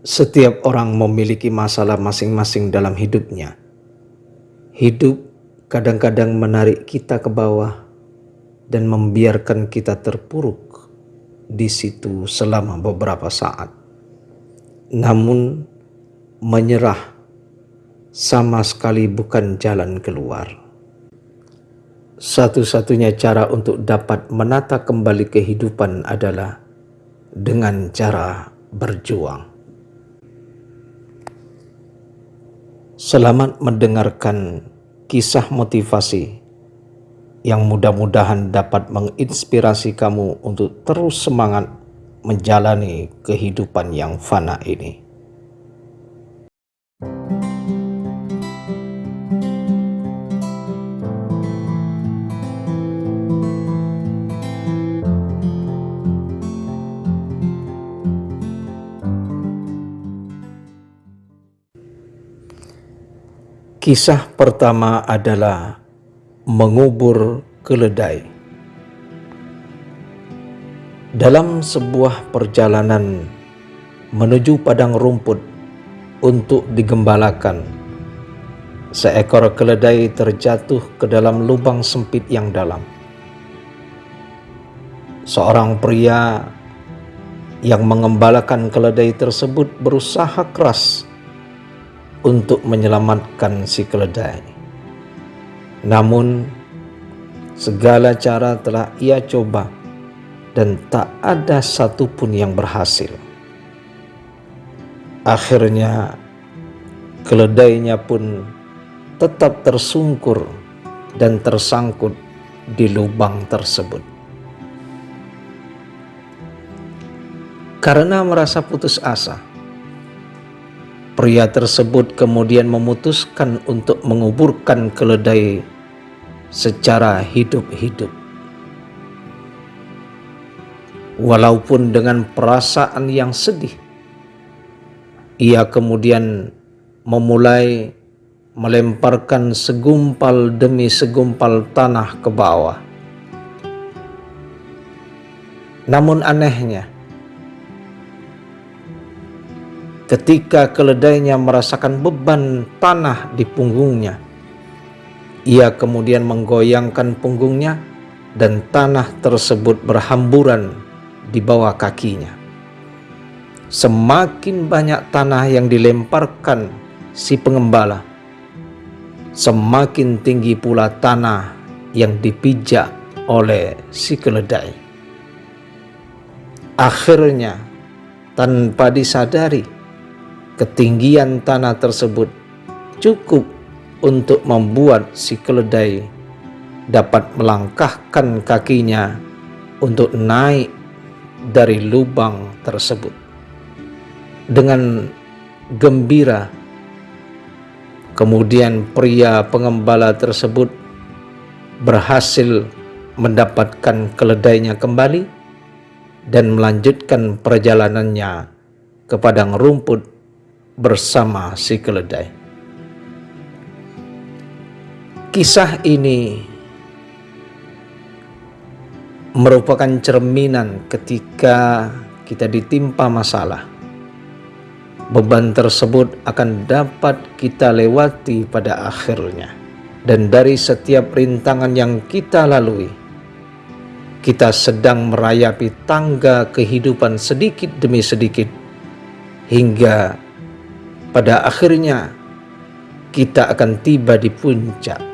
Setiap orang memiliki masalah masing-masing dalam hidupnya. Hidup kadang-kadang menarik kita ke bawah dan membiarkan kita terpuruk di situ selama beberapa saat. Namun, menyerah sama sekali bukan jalan keluar. Satu-satunya cara untuk dapat menata kembali kehidupan adalah dengan cara berjuang. Selamat mendengarkan kisah motivasi yang mudah-mudahan dapat menginspirasi kamu untuk terus semangat menjalani kehidupan yang fana ini. Kisah pertama adalah mengubur keledai. Dalam sebuah perjalanan menuju padang rumput untuk digembalakan, seekor keledai terjatuh ke dalam lubang sempit yang dalam. Seorang pria yang mengembalakan keledai tersebut berusaha keras untuk menyelamatkan si keledai. Namun, segala cara telah ia coba dan tak ada satupun yang berhasil. Akhirnya, keledainya pun tetap tersungkur dan tersangkut di lubang tersebut. Karena merasa putus asa, Pria tersebut kemudian memutuskan untuk menguburkan keledai secara hidup-hidup. Walaupun dengan perasaan yang sedih, ia kemudian memulai melemparkan segumpal demi segumpal tanah ke bawah. Namun anehnya, Ketika keledainya merasakan beban tanah di punggungnya, ia kemudian menggoyangkan punggungnya dan tanah tersebut berhamburan di bawah kakinya. Semakin banyak tanah yang dilemparkan si pengembala, semakin tinggi pula tanah yang dipijak oleh si keledai. Akhirnya, tanpa disadari, ketinggian tanah tersebut cukup untuk membuat si keledai dapat melangkahkan kakinya untuk naik dari lubang tersebut. Dengan gembira, kemudian pria pengembala tersebut berhasil mendapatkan keledainya kembali dan melanjutkan perjalanannya ke padang rumput bersama si keledai. Kisah ini merupakan cerminan ketika kita ditimpa masalah. Beban tersebut akan dapat kita lewati pada akhirnya. Dan dari setiap rintangan yang kita lalui, kita sedang merayapi tangga kehidupan sedikit demi sedikit hingga pada akhirnya kita akan tiba di puncak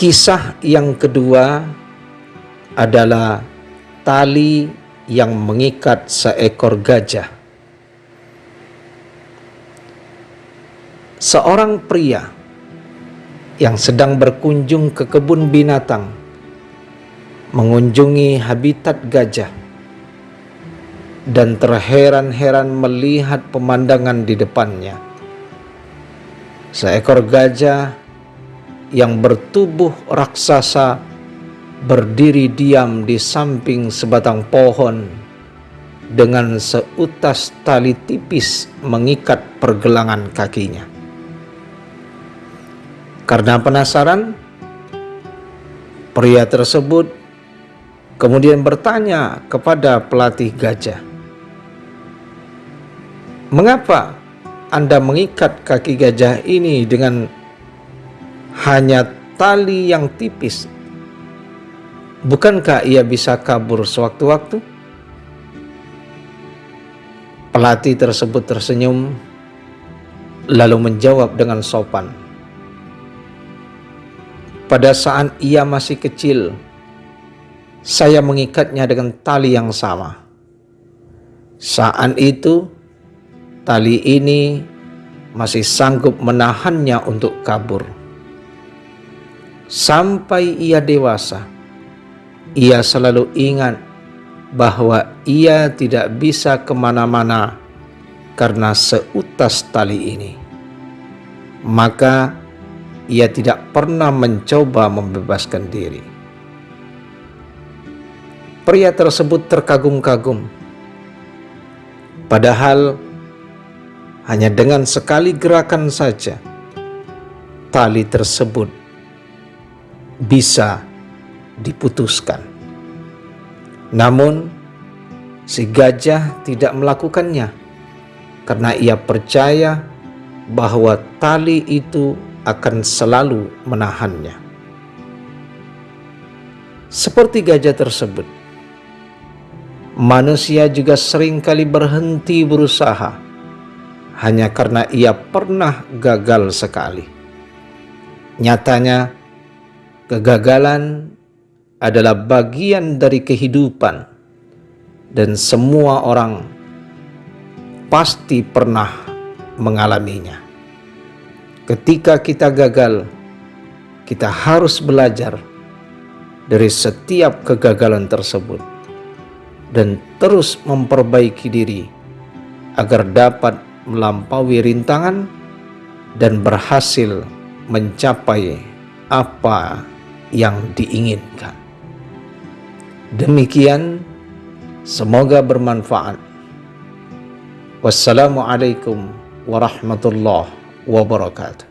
Kisah yang kedua adalah tali yang mengikat seekor gajah. Seorang pria yang sedang berkunjung ke kebun binatang mengunjungi habitat gajah dan terheran-heran melihat pemandangan di depannya. Seekor gajah yang bertubuh raksasa berdiri diam di samping sebatang pohon dengan seutas tali tipis mengikat pergelangan kakinya. Karena penasaran, pria tersebut kemudian bertanya kepada pelatih gajah, "Mengapa Anda mengikat kaki gajah ini dengan hanya tali yang tipis. Bukankah ia bisa kabur sewaktu-waktu? Pelatih tersebut tersenyum, lalu menjawab dengan sopan. Pada saat ia masih kecil, saya mengikatnya dengan tali yang sama. Saat itu, tali ini masih sanggup menahannya untuk kabur sampai ia dewasa. Ia selalu ingat bahwa ia tidak bisa ke mana-mana karena seutas tali ini. Maka ia tidak pernah mencoba membebaskan diri. Pria tersebut terkagum-kagum. Padahal hanya dengan sekali gerakan saja tali tersebut bisa diputuskan. Namun, si gajah tidak melakukannya karena ia percaya bahwa tali itu akan selalu menahannya. Seperti gajah tersebut, manusia juga sering kali berhenti berusaha hanya karena ia pernah gagal sekali. Nyatanya, Kegagalan adalah bagian dari kehidupan dan semua orang pasti pernah mengalaminya. Ketika kita gagal, kita harus belajar dari setiap kegagalan tersebut dan terus memperbaiki diri agar dapat melampaui rintangan dan berhasil mencapai apa yang diinginkan. Demikian, semoga bermanfaat. Wassalamualaikum warahmatullahi wabarakatuh.